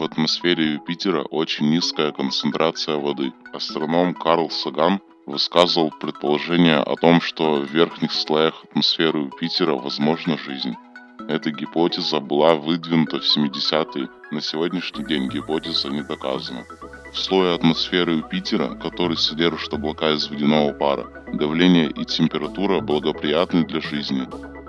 В атмосфере Юпитера очень низкая концентрация воды. Астроном Карл Саган высказывал предположение о том, что в верхних слоях атмосферы Юпитера возможна жизнь. Эта гипотеза была выдвинута в 70-е, на сегодняшний день гипотеза не доказана. В слое атмосферы Юпитера, который содержит облака из водяного пара, давление и температура благоприятны для жизни.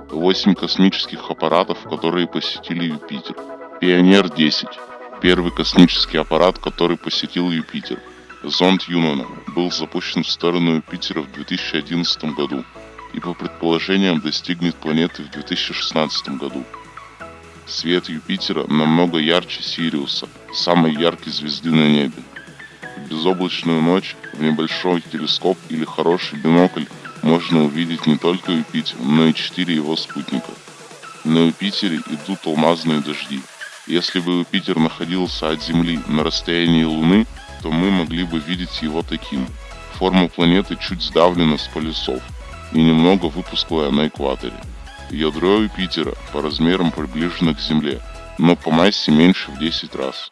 Восемь космических аппаратов, которые посетили Юпитер. Пионер-10 – первый космический аппарат, который посетил Юпитер. Зонд Юнона был запущен в сторону Юпитера в 2011 году и по предположениям достигнет планеты в 2016 году. Свет Юпитера намного ярче Сириуса, самой яркой звезды на небе. Безоблачную ночь в небольшой телескоп или хороший бинокль можно увидеть не только Юпитер, но и четыре его спутника. На Юпитере идут алмазные дожди. Если бы Юпитер находился от Земли на расстоянии Луны, то мы могли бы видеть его таким. Форма планеты чуть сдавлена с полюсов и немного выпуклая на экваторе. Ядро Юпитера по размерам приближено к Земле, но по массе меньше в 10 раз.